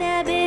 and